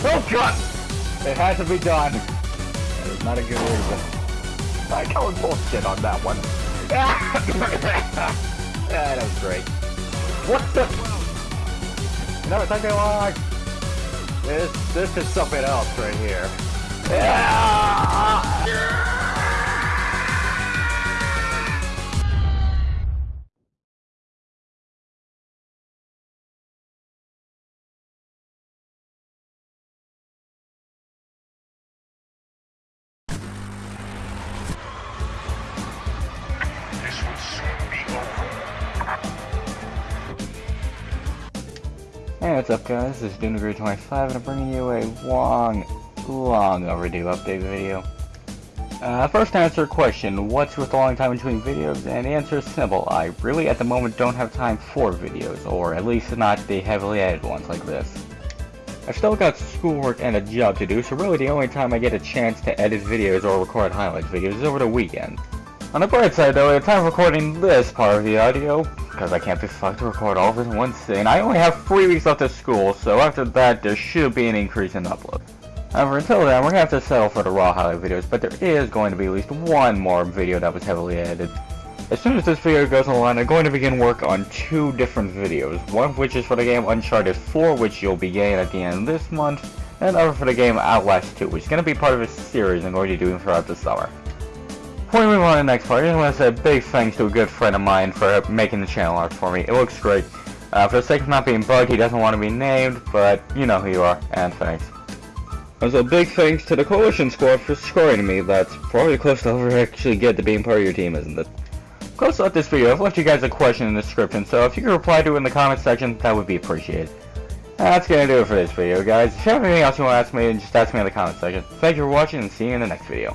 Oh god! It had to be done. That is not a good reason. I call bullshit on that one. yeah, that was great. What the? It's taking long. This, this is something else right here. Hey, what's up guys? This is Dunagree25 and I'm bringing you a long, long overdue update video. Uh, first answer a question, what's with the long time between videos? And the answer is simple, I really at the moment don't have time for videos, or at least not the heavily edited ones like this. I've still got schoolwork and a job to do, so really the only time I get a chance to edit videos or record highlight videos is over the weekend. On the bright side though, the time of recording this part of the audio, because I can't be fucked to record all of it in one sitting, I only have three weeks left of school, so after that there should be an increase in upload. However, until then, we're gonna have to settle for the raw highlight videos, but there is going to be at least one more video that was heavily edited. As soon as this video goes online, I'm going to begin work on two different videos, one of which is for the game Uncharted 4, which you'll be getting at the end of this month, and another for the game Outlast 2, which is going to be part of a series I'm going to be doing throughout the summer. Before we move on to the next part, I just want to say a big thanks to a good friend of mine for making the channel art for me. It looks great. Uh, for the sake of not being bugged, he doesn't want to be named, but you know who you are, and thanks. Also, big thanks to the Coalition Squad for scoring me. That's probably the closest I'll ever actually get to being part of your team, isn't it? Close up this video, I've left you guys a question in the description, so if you could reply to it in the comment section, that would be appreciated. That's gonna do it for this video, guys. If you have anything else you want to ask me, just ask me in the comment section. Thank you for watching, and see you in the next video.